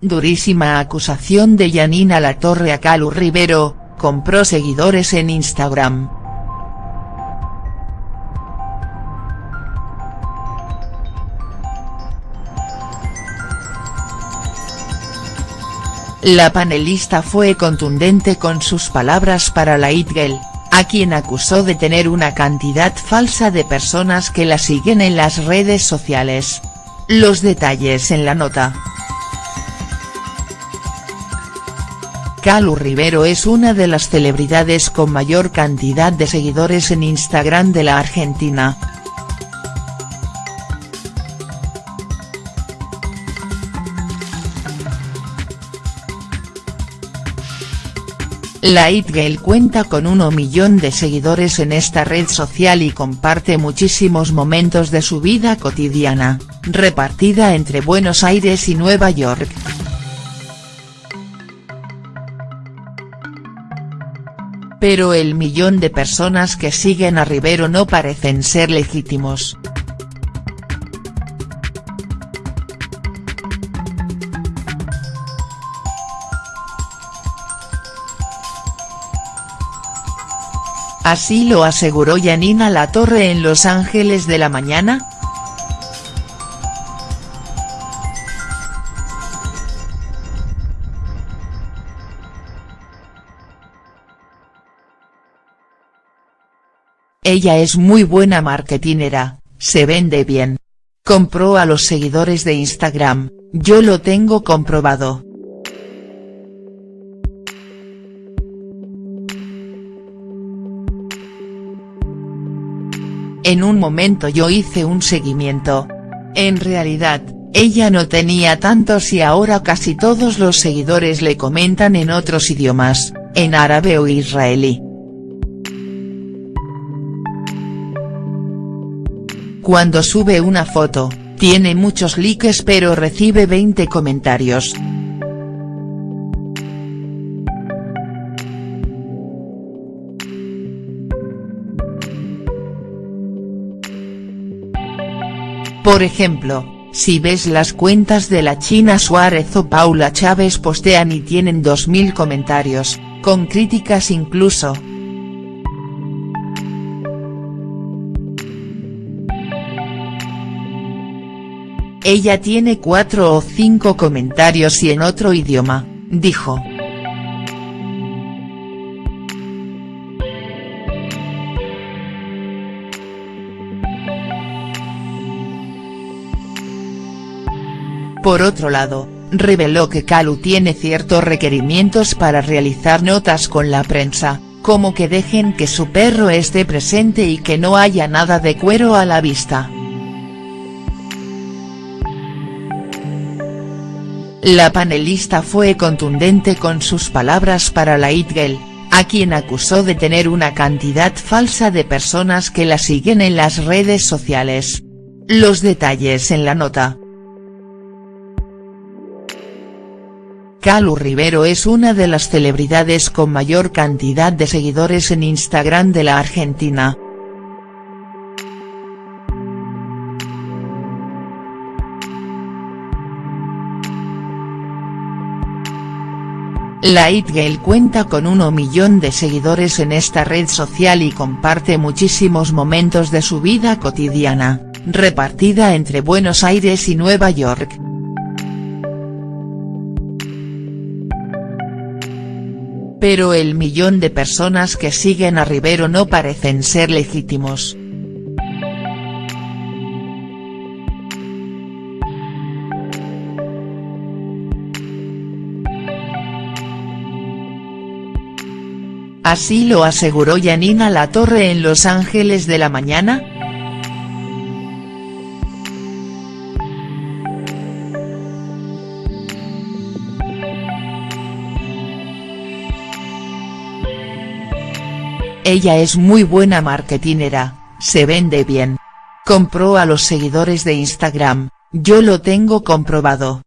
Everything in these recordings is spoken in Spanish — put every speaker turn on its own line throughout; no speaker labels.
Durísima acusación de Yanina Latorre a Calu Rivero, compró seguidores en Instagram. La panelista fue contundente con sus palabras para la It a quien acusó de tener una cantidad falsa de personas que la siguen en las redes sociales. Los detalles en la nota. Calu Rivero es una de las celebridades con mayor cantidad de seguidores en Instagram de la Argentina. La It Girl cuenta con 1 millón de seguidores en esta red social y comparte muchísimos momentos de su vida cotidiana, repartida entre Buenos Aires y Nueva York. Pero el millón de personas que siguen a Rivero no parecen ser legítimos. Así lo aseguró Yanina Latorre en Los Ángeles de la Mañana. Ella es muy buena marketinera, se vende bien. Compró a los seguidores de Instagram, yo lo tengo comprobado. En un momento yo hice un seguimiento. En realidad, ella no tenía tantos y ahora casi todos los seguidores le comentan en otros idiomas, en árabe o israelí. Cuando sube una foto, tiene muchos likes pero recibe 20 comentarios. Por ejemplo, si ves las cuentas de la China Suárez o Paula Chávez postean y tienen 2000 comentarios, con críticas incluso. Ella tiene cuatro o cinco comentarios y en otro idioma, dijo. Por otro lado, reveló que Calu tiene ciertos requerimientos para realizar notas con la prensa, como que dejen que su perro esté presente y que no haya nada de cuero a la vista. La panelista fue contundente con sus palabras para la It a quien acusó de tener una cantidad falsa de personas que la siguen en las redes sociales. Los detalles en la nota. Calu Rivero es una de las celebridades con mayor cantidad de seguidores en Instagram de la Argentina. La It cuenta con 1 millón de seguidores en esta red social y comparte muchísimos momentos de su vida cotidiana, repartida entre Buenos Aires y Nueva York. Pero el millón de personas que siguen a Rivero no parecen ser legítimos. Así lo aseguró Yanina Latorre en Los Ángeles de la Mañana, Ella es muy buena marketinera, se vende bien. Compró a los seguidores de Instagram, yo lo tengo comprobado.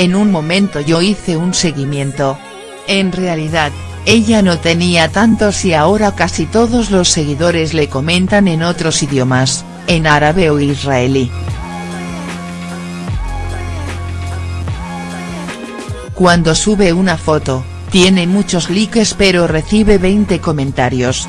En un momento yo hice un seguimiento. En realidad, ella no tenía tantos y ahora casi todos los seguidores le comentan en otros idiomas, en árabe o israelí. Cuando sube una foto, tiene muchos likes pero recibe 20 comentarios.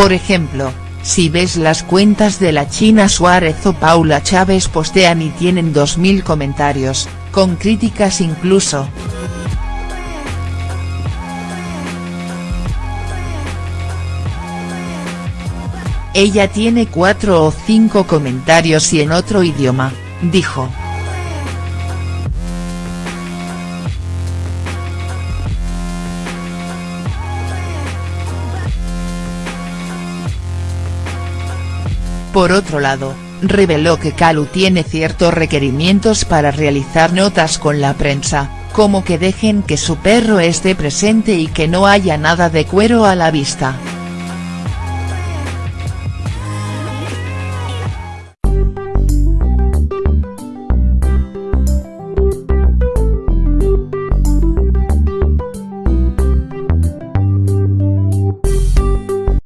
Por ejemplo, si ves las cuentas de la China Suárez o Paula Chávez postean y tienen 2000 comentarios, con críticas incluso. Ella tiene cuatro o cinco comentarios y en otro idioma, dijo. Por otro lado, reveló que Calu tiene ciertos requerimientos para realizar notas con la prensa, como que dejen que su perro esté presente y que no haya nada de cuero a la vista.